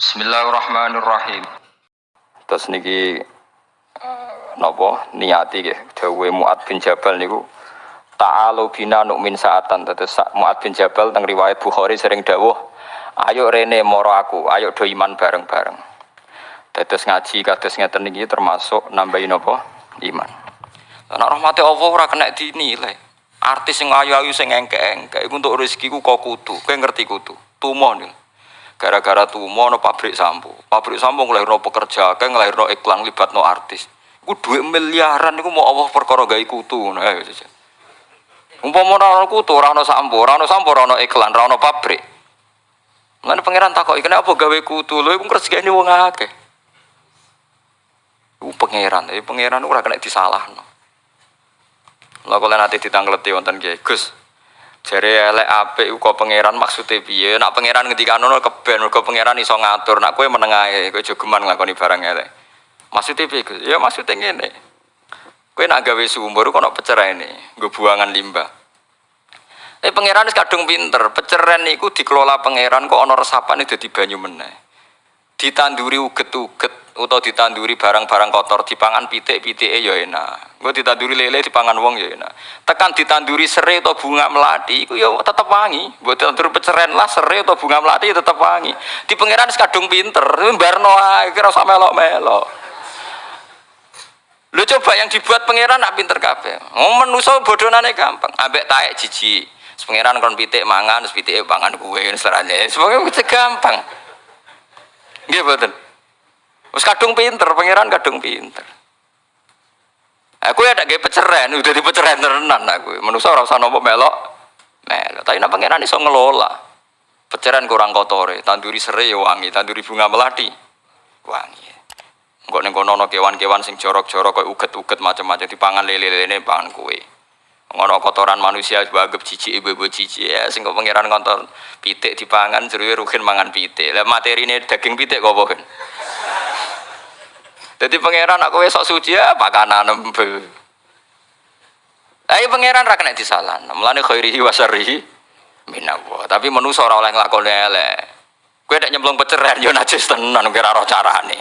Bismillahirrahmanirrahim. Terus niki napa? Niati nggih. Dawuhe Muad bin Jabal niku ta'alu bina nu'min saatan. Terus Muad bin Jabal teng riwayat Bukhari sering dawuh ayo rene moro aku. Ayo do iman bareng-bareng. Dados ngaji kados ngeten niki termasuk nambahin napa? Iman. Nek rahmate Allah ora kena dinilai artis sing ayu-ayu sing engke-engke iku untuk rezekiku kok kudu. Kowe ngerti kudu? Tumo nih gara-gara tumo no pabrik sampo pabrik sampo ngelahirno pekerja kayak ngelahirno iklan libat no artis Iku duit miliaran iku mau Allah perkara gawe kutu ngono ae saja. Umpama ora ana kutu, ora ana sampo, ora ana sampo, ora ana iklan, ora ana pabrik. Mulane pangeran takoki kenapa gawe kutu? Lho iku rezekine wong akeh. Iku pangeran, tapi pangeran ora kena disalahno. Lha kok nanti ditangleti wonten Kiai Gus. Jare elek apik kok pangeran maksude piye? Nak pangeran ngendikane keben, mergo pangeran iso ngatur. Nak kowe meneng ae, kowe jogeman nglakoni barang elek. Maksudnya piye? Ya maksudnya ngene. Kowe nak gawe sumur kok ono pecerene, nggo buangan limbah. Eh pangeran wis kadung pinter, peceren niku dikelola pangeran kok ana resapane dadi banyu meneh. Ditanduri uget-uget utawa ditanduri barang-barang kotor dipangan pitik-pitike ya enak. Engko ditanduri lele dipangan wong ya enak. Tekan ditanduri serai atau bunga melati iku ya tetep wangi. Mbok ditanduri peceren lah serai atau bunga melati ya tetep wangi. Di pangeran wis kadung pinter, mbarno ae kira usah melok-melok. Lu coba yang dibuat pangeran nak pinter kabeh. Oh menuso bodonane gampang. Ambek taek jiji. Pangeran kon pitik mangan, terus pitike pangan kuwe serane. Semoga itu gampang. Nggih mboten. Wis kadung pinter, pangeran kadung pinter. Aku ya gawe peceren, udah di peceren tenan aku. Menuso ora usah nopo melok. Melok. Tapi nak pangeran iso ngelola. Peceren kurang kotore, tanduri serai wangi, tanduri bunga melati wangi. Kok ning kono kewan-kewan sing jorok-jorok kok uget-uget macam-macam dipangan lele-lele pangan kue. Ngono kotoran manusia bagep cici ibu-ibu cici ya sing pangeran ngontor pitik dipangan jeruwe rugen mangan pitik. Lah materine daging pitik kok bohen. Jadi pangeran aku sok suci ya pakanan embel. Ayo pangeran ra kena disalah. Mulane khairihi wa syarrihi minallah. Tapi manusa ora oleh nglakoni elek. Kowe nek nyemplung peceren yo najis tenan kira ora carane.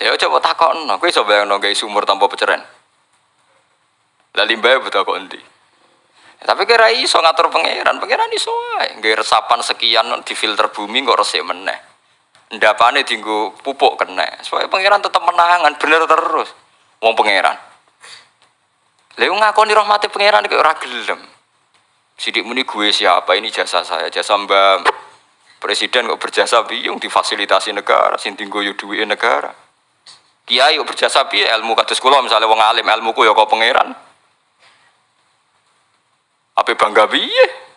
Ya coba takon, no. Kue coba yang nonggai sumur tanpa peceren. Lah limbah betul kok nanti. Ya, tapi kira iso ngatur pangeran, pangeran iso ae. Resapan sekian di filter bumi kok resik meneh. Ndapane dienggo pupuk kena. Supaya pangeran tetap menangan bener terus. Wong pangeran. Lha ngakoni rahmati pangeran kok ora gelem. Sidik muni gue siapa ini jasa saya, jasa Mbak Presiden kok berjasa biung difasilitasi negara, sing tinggo yo duwe negara kiai yuk berjasa piye ilmu kados kula misalnya wong alim ilmuku ya kok pangeran? Apa bangga piye?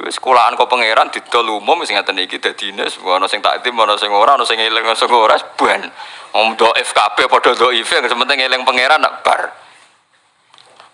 Wis sekolahan kok pangeran didol umum sing ngaten iki dadine ana sing takdim ana sing ora ana sing eling sing ora ban om do FKP padha IV yang penting eling pangeran nak bar.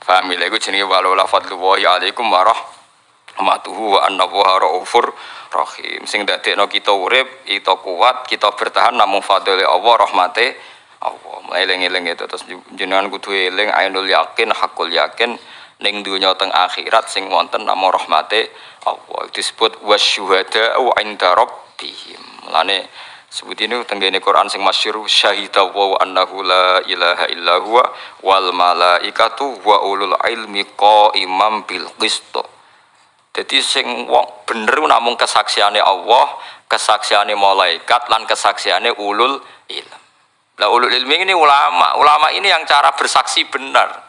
Paham lha iku jenenge walau la fadlullahi alaikum warahmatuhu wa annahu raufur rahim. Sing dadekno kita urip kita kuat kita bertahan namun fadlile Allah rahmate Allah. Eling-eling itu terus jenengan kudu eling ainul yakin hakul yakin ning dunya teng akhirat sing wonten nama rahmate Allah. Disebut wasyuhada wa inda rabbihim. Mulane sebut ini tenggene Quran sing masyhur syahida wa annahu la ilaha illa huwa wal malaikatu wa ulul ilmi qaimam bil qist. Jadi sing wong bener namung kesaksiane Allah, kesaksiane malaikat lan kesaksiane ulul ilm. Lah ulul ilmi ini ulama, ulama ini yang cara bersaksi benar.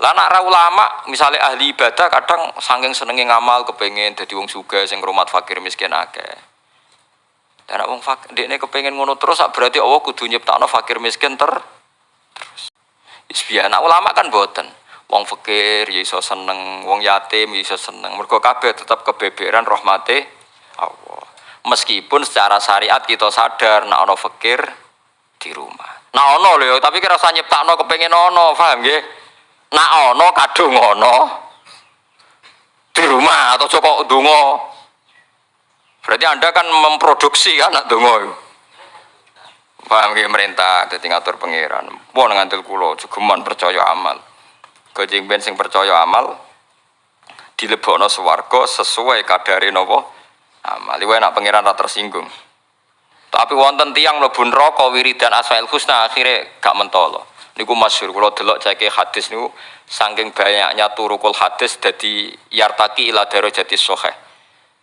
Lah nak ulama, misalnya ahli ibadah kadang saking senengnya ngamal kepengen jadi wong suga sing rumah fakir miskin akeh. Dan wong fakir ini kepengen ngono terus berarti Allah kudu nyiptakno fakir miskin ter terus. Isbiya nak ulama kan boten. Wong fakir ya iso seneng, wong yatim ya iso seneng. Mergo kabeh tetap kebeberan rahmate Allah. Meskipun secara syariat kita sadar nak ono fakir di rumah. Nah ono lho, tapi kira usah nyiptakno kepengen ono, paham nggih? Nak ono kadung ono di rumah atau cocok dungo. Berarti Anda kan memproduksi kan nak dungo. Paham nggih merintah dadi ngatur pangeran. Pun ngandel kula jogeman percaya amal. Kejeng ben sing percaya amal dilebokno swarga sesuai kadare amal. Iku enak pangeran ra tersinggung. Tapi wonten tiang mlebu neraka wiridan Asmaul Husna akhirnya gak mentolo. Niku masyhur kula delok ceke hadis niku saking banyaknya turukul hadis dadi yartaki ila darajati sahih.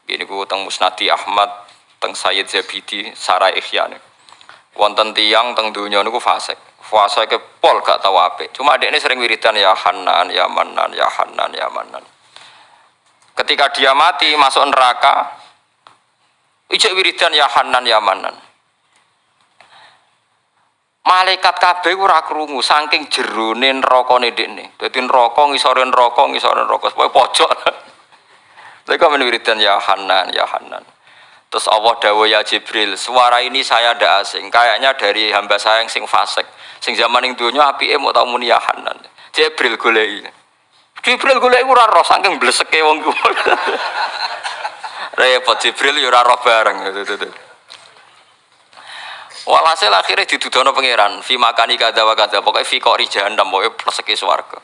Ini ku teng Musnadi Ahmad, teng Sayyid Zabidi, Sarai Ihya Wonten tiang teng dunia niku fasik puasa ke pol gak tahu apa. Cuma adik ini sering wiridan ya Hanan, ya Manan, ya Hanan, ya Manan. Ketika dia mati masuk neraka, ijek wiridan ya Hanan, ya Manan. Malaikat kabeh ora krungu saking jerone neraka dekne. Dadi neraka ngisore neraka ngisore neraka pokoke pojok. Lha kok wiridan ya Hanan, ya Hanan. Terus Allah dawa ya Jibril, suara ini saya ndak asing, kayaknya dari hamba saya yang sing fasik. Sing zaman ning donya apike mau tau muni ya Hanan. Jibril goleki. Jibril goleki ora roh saking bleseke wong ku. Repot Jibril yo ora roh bareng. Walhasil akhirnya didudono pangeran, fi makani kada wa kada, pokoknya fi kok jahannam, pokoknya pleseke swarga.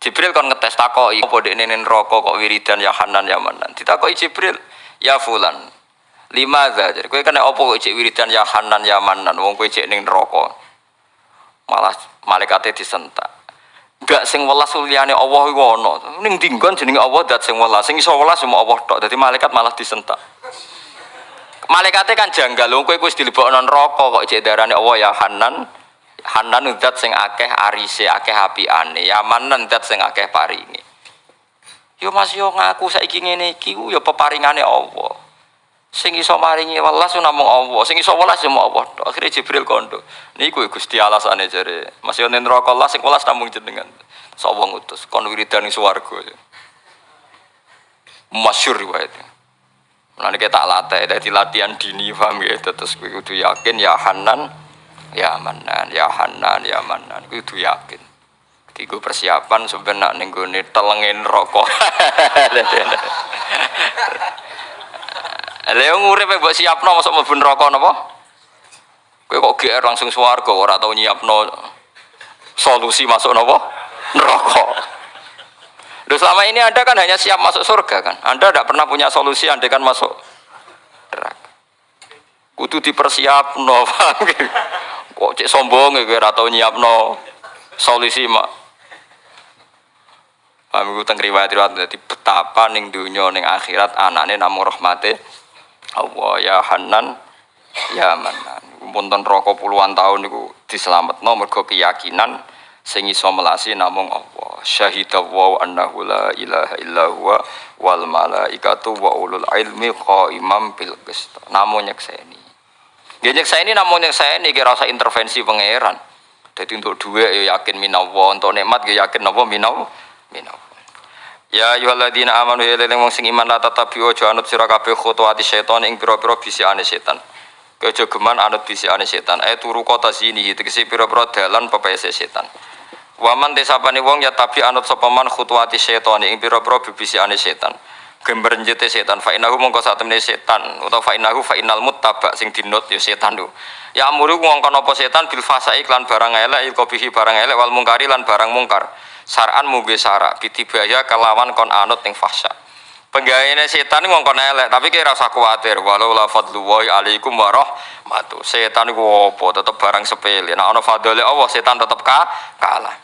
Jibril kon ngetes takoki apa dekne neraka kok wiridan ya Hanan ya Manan. Ditakoki Jibril, ya fulan. Lima jadi kowe kena apa kok cek wiridan ya Hanan ya Manan, wong kowe cek ning neraka malah malaikatnya disentak gak sing welas liyane Allah iku ana. Ning dinggon jenenge Allah dat sing welas. Sing iso welas cuma Allah tok. Dadi malaikat malah disentak. Malaikatnya kan janggal. Kowe wis dilebokno neraka kok cek darane Allah. Ya Hanan. Hanan dat sing akeh arise akeh apiane ya Manan dat sing akeh paringe. Yo Mas yo ngaku saiki ngene iki yo peparingane Allah Sing iso maringi welas namung Allah, sing iso welas cuma Allah. Akhirnya Jibril kondo. Niku Gusti alasane jare. Masih ning neraka Allah sing welas namung jenengan. Sapa ngutus kon wiridan ing swarga. Masyhur riwayat. Mulane kita latih dadi latihan dini paham ya terus kudu yakin ya Hanan ya Manan ya Hanan ya Manan kudu yakin. Iku persiapan sebenarnya ning telengin rokok. Lha nguripe mbok siapno masuk mlebu neraka napa? Kowe kok GR langsung swarga ora tau nyiapno solusi masuk napa? Neraka. Loh selama ini Anda kan hanya siap masuk surga kan? Anda tidak pernah punya solusi Anda kan masuk neraka. Kudu dipersiapno, Kok cek sombong ya ora tau nyiapno solusi mak. Paham iku teng riwayat-riwayat betapa ning dunya ning akhirat anane namung rahmate Allah ya Hanan ya Manan. Punten rokok puluhan tahun niku diselametno mergo keyakinan sing iso melasi namung Allah. Syahida wa annahu la ilaha illa huwa wal malaikatu wa ulul ilmi qaimam bil qist. Namung nyekseni. Nggih nyekseni namung nyekseni kira rasa intervensi pangeran. Jadi untuk dua ya yakin minawa, untuk nikmat ya yakin napa minawa. Minawa. Ya ayyuhalladzina amanu ya leleng wong sing iman la tatabi'u aja anut sira kabeh khutuwati setan ing pira-pira bisikane setan. Kejo geman anut bisikane setan. Eh turu kota sini tegese pira-pira dalan pepese setan. Waman desapane wong ya tabi anut sapa man khutuwati setan ing pira-pira bisikane setan. Gember njete setan fa inahu mongko satemene setan utawa fa inahu fa inal muttaba sing dinut ya setan lho. Ya amuru wong kono apa setan bil fasai iklan barang elek ilkobihi barang elek wal mungkari lan barang mungkar saran mugi sara bitibaya kelawan kon anut ning fahsya. Penggaweane setan wong kon elek tapi kira rasa kuwatir walau la wa alaikum warahmatu setan iku apa tetep barang sepele. Nek ana fadhole Allah setan tetep ka kalah.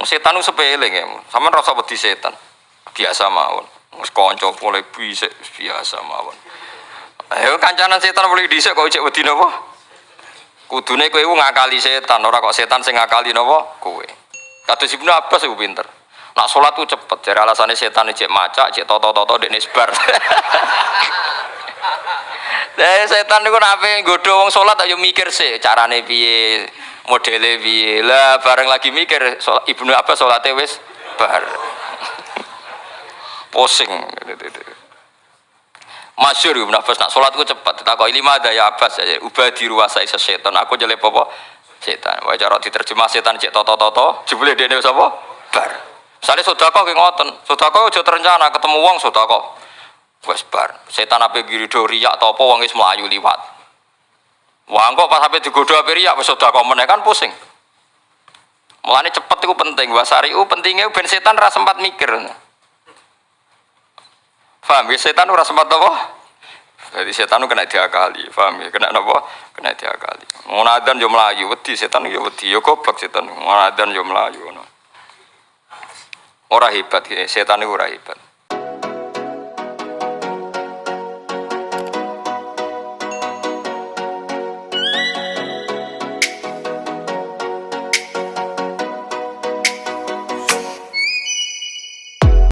Wong setan sepele ya, sama rasa wedi setan? Biasa mawon. Wis kanca mulai bisa biasa mawon. Ayo kancanan setan mulai dhisik kok cek wedi napa? Kudune kowe ngakali setan ora kok setan sing ngakali napa? Kowe Kata Ibnu Abbas itu pinter. Nak sholat tuh cepet. Jadi alasannya setan cek maca, cek toto-toto dek nisbar. Nah, setan itu nape godo wong sholat ayo mikir sih carane piye, modele piye. Lah bareng lagi mikir sholat, Ibnu Abbas sholatnya wis bar. Pusing. Masyur Ibnu Abbas nak sholat itu cepat. Tak kau lima ada ya Abbas aja. Ubah di ruasa setan. Aku jelek apa? Setan. Wae cara diterjemah setan cek toto-toto, jebule dene sapa? Bar. Misale sedekah ki ngoten, sedekah aja terencana ketemu wong sedekah. Wes bar. Setan ape girido riak ta apa wong wis mlayu liwat. Wah kok pas sampe digodho ape riak wis sedekah meneh kan pusing. Mulane cepet iku penting, wasari u pentingnya ben setan ra sempat mikir. Paham ya setan ora sempat apa? Jadi setan itu kena diakali, paham ya? Kena apa? Kena diakali. Ngono adzan yo mlayu, wedi setan yo wedi, yo goblok setan. Ngono adzan yo ngono. Ora hebat, setan itu ora hebat.